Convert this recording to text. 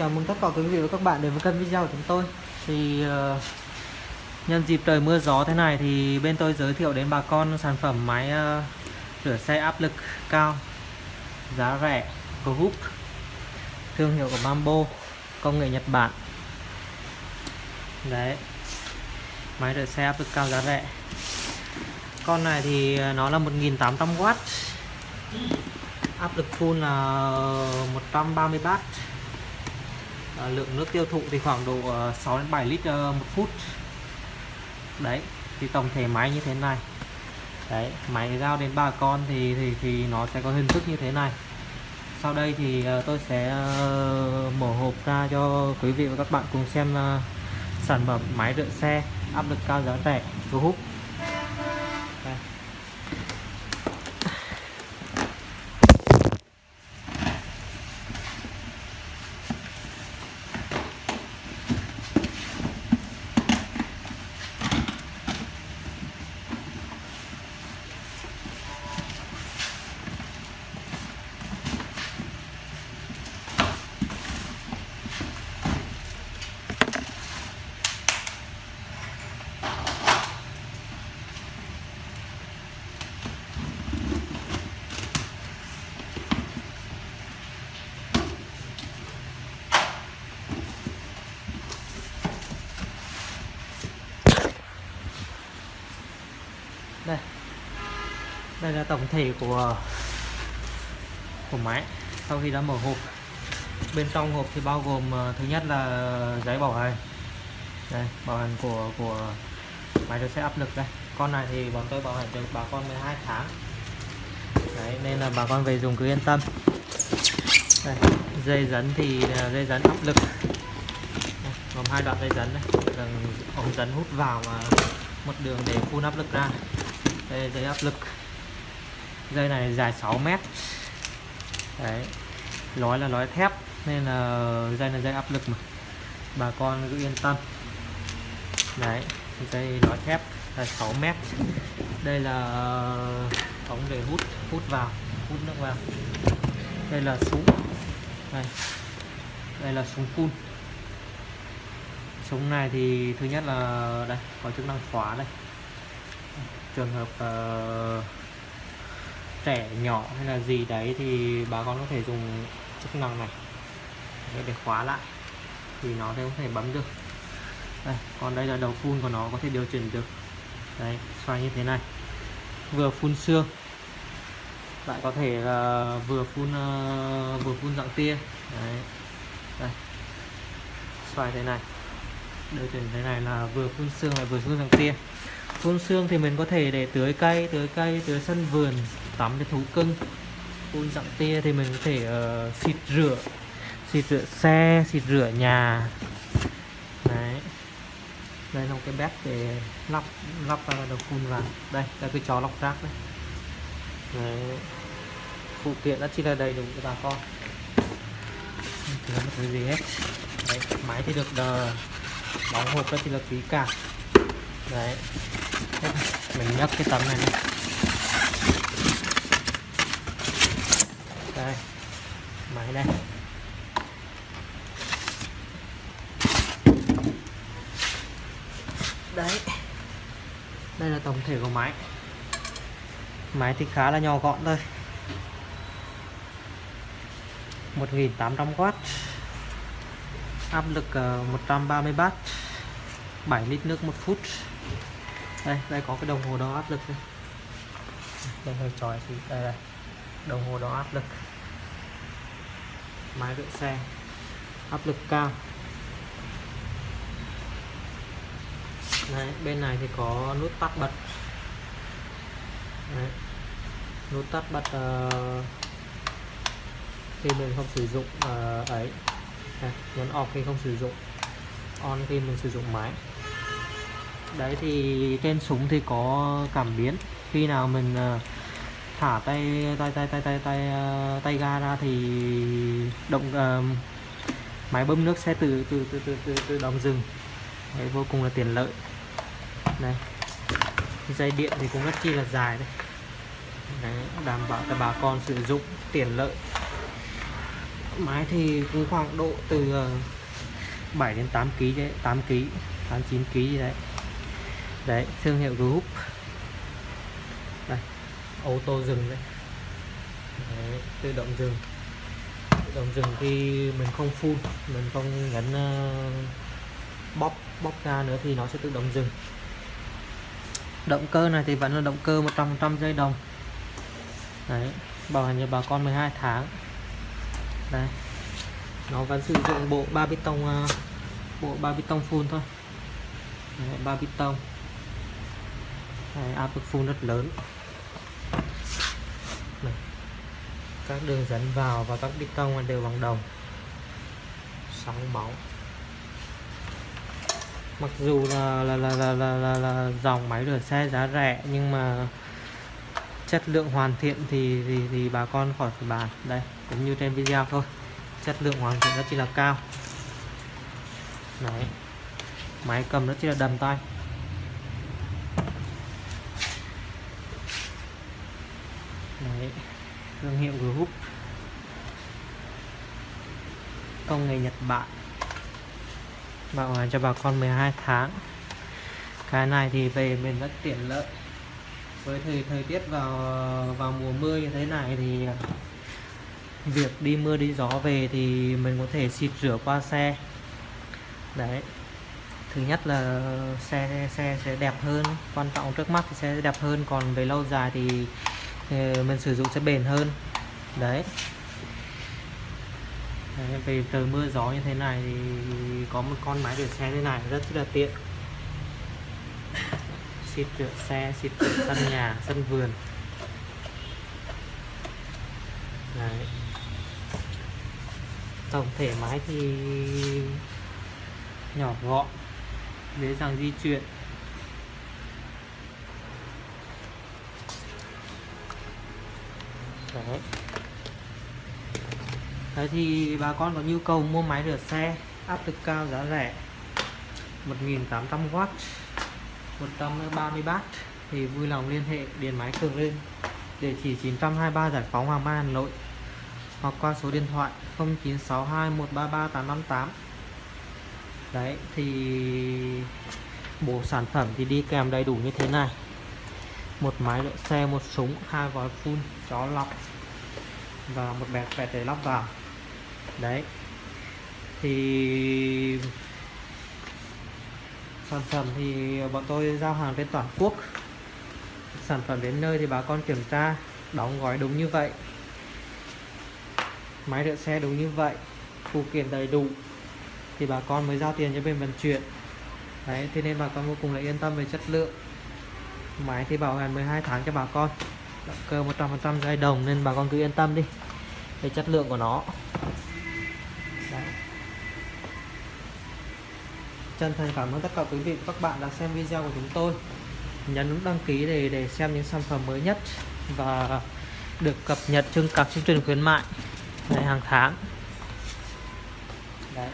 Chào mừng tất cả quý vị và các bạn đến với kênh video của chúng tôi. Thì uh, nhân dịp trời mưa gió thế này thì bên tôi giới thiệu đến bà con sản phẩm máy uh, rửa xe áp lực cao Giá rẻ, của hút Thương hiệu của Bambo Công nghệ Nhật Bản. Đấy Máy rửa xe áp lực cao giá rẻ. Con này thì ờ, nó là 1800W Áp lực full là 130 bar à, lượng nước tiêu thụ thì khoảng độ ờ, 6 đến 7 lít ờ, một phút. Đấy thì tổng thể máy như thế này. Đấy máy giao đến bà con thì thì thì nó sẽ có hình thức như thế này. Sau đây thì ờ, tôi sẽ mở hộp ra cho quý vị và các bạn cùng xem sản phẩm máy rửa xe áp lực cao giá rẻ thu hút. Đây. Đây là tổng thể của của máy sau khi đã mở hộp. Bên trong hộp thì bao gồm ờ, thứ nhất là giấy bảo hành. Đây bảo hành của của máy được xe áp lực đây. Con này thì bọn tôi bảo hành được bà con 12 tháng. Đấy nên là bà con về dùng cứ yên tâm. Đây, dây dẫn thì ờ, dây dẫn áp lực. Đây, gồm hai đoạn dây dẫn đây. Ống dẫn hút vào và một đường để phun áp lực ra đây, dây áp lực. Dây này dài 6 mét. Đấy, lói là lói thép, nên là dây là dây áp lực mà. Bà con cứ yên tâm. Đấy, dây lói thép là 6 mét. Đây là ống để hút hút vào, hút nước vào. Đây là súng. Đây. Đây là súng phun. Súng này thì thứ nhất là, đây, có chức năng khóa đây trường hợp uh, trẻ nhỏ hay là gì đấy thì bà con có thể dùng chức năng này. Để khóa lại thì nó sẽ có thể bấm được. Đây, còn đây là đầu phun của nó có thể điều chỉnh được. Đấy xoay như thế này. Vừa phun xương lại có thể là vừa phun uh, vừa phun dạng tia. Đấy đây. Xoay thế này. Điều chỉnh thế này là vừa phun xương lại vừa phun dạng tia phun xương thì mình có thể để tưới cây tưới cây tưới sân vườn tắm cho thú cưng. Phun dặm tia thì mình có thể uh, xịt rửa xịt rửa xe xịt rửa nhà. Đấy. Đây là một cái bếp để lắp lắp uh, đầu phun vào. Đây là cái chó lọc rác đấy. đấy. Phụ kiện đã chỉ là đầy đủ cho bà con. Thì không có gì hết. Đấy, máy thì được đờ, đóng hộp rất là ký cả. Đấy mình nhấc cái tấm này đi. đây máy đây. Đấy. Đây là tổng thể của máy. Máy thì khá là nhỏ gọn thôi. 1800W áp lực 130W 7 lít nước một phút đây đây có cái đồng hồ đo áp lực đây. Đây hơi tròi thì đây đây. Đồng hồ đo áp lực. Máy rửa xe. Áp lực cao. Đấy, bên này thì có nút tắt bật. Đấy. nút tắt bật uh, khi mình không sử dụng uh, ấy. Đây, nhấn off khi không sử dụng. On khi mình sử dụng máy đấy thì trên súng thì có cảm biến. Khi nào mình ờ, thả tay tay tay tay tay tay ờ, tay ga ra thì động uh, máy bơm nước sẽ từ từ từ từ từ, từ đóng dừng đấy vô cùng là tiện lợi. Đây dây điện thì cũng rất chi là dài đấy, đấy đảm bảo cho bà con sử dụng tiện lợi. Máy thì cũng khoảng độ từ 7 đến 8 kg đấy 8 kg 89 kg đấy đấy thương hiệu group. Đây ô tô dừng đấy. đấy tự động dừng tự động dừng khi mình không phun mình không nhấn uh, ờ, bóp bóp ra nữa thì nó sẽ tự động dừng động cơ này thì vẫn là động cơ 100% dây đồng. Đấy bảo hành cho bà con 12 tháng. Đây nó vẫn sử dụng bộ ba bê tông uh, bộ ba bê tông phun thôi. Ba bê tông. Đấy, áp lực phun rất lớn Đây. các đường dẫn vào và các bê tông đều bằng đồng sóng bóng. mặc dù là là, là, là, là, là, là dòng máy rửa xe giá rẻ nhưng mà chất lượng hoàn thiện thì thì, thì bà con khỏi phải bàn đây cũng như trên video thôi chất lượng hoàn thiện rất chỉ là cao đấy máy cầm rất chỉ là đầm tay đấy, thương hiệu group. Công nghệ Nhật Bản. Bảo hành cho bà con 12 tháng. Cái này thì về mình rất tiện lợi. Với thời thời tiết vào vào mùa mưa như thế này thì việc đi mưa đi gió về thì mình có thể xịt rửa qua xe. Đấy. Thứ nhất là xe xe sẽ đẹp hơn. Quan trọng trước mắt thì xe sẽ đẹp hơn. Còn về lâu dài thì mình sử dụng sẽ bền hơn. Đấy. Đấy, về trời mưa gió như thế này thì có một con máy rửa xe thế này rất là tiện. Xịt rửa xe xịt rửa sân nhà sân vườn. Đấy. tổng thể máy thì nhỏ gọn dễ dàng di chuyển. Đấy. Đấy thì bà con có nhu cầu mua máy rửa xe, áp lực cao, giá rẻ 1800W 130 bát thì vui lòng liên hệ điện máy cường lên địa chỉ 923 giải phóng Hoàng Mai, Hà Nội hoặc qua số điện thoại 0962 133 858 đấy, thì bộ sản phẩm thì đi kèm đầy đủ như thế này một máy đỡ xe, một súng, hai vòi phun, chó lọc và một bẹt bẹt để lắp vào. Đấy. Thì sản phẩm thì bọn tôi giao hàng trên toàn quốc. Sản phẩm đến nơi thì bà con kiểm tra, đóng gói đúng như vậy. Máy rửa xe đúng như vậy, phụ kiện đầy đủ thì bà con mới giao tiền cho bên vận chuyển. Đấy, thế nên bà con vô cùng là yên tâm về chất lượng máy thì bảo hành 12 tháng cho bà con. Động cơ 100% dây đồng nên bà con cứ yên tâm đi. Về chất lượng của nó. Đấy. chân thành cảm ơn tất cả quý vị và các bạn đã xem video của chúng tôi. Nhấn nút đăng ký để để xem những sản phẩm mới nhất và được cập nhật trên các chương trình khuyến mại ngày hàng tháng. Đấy.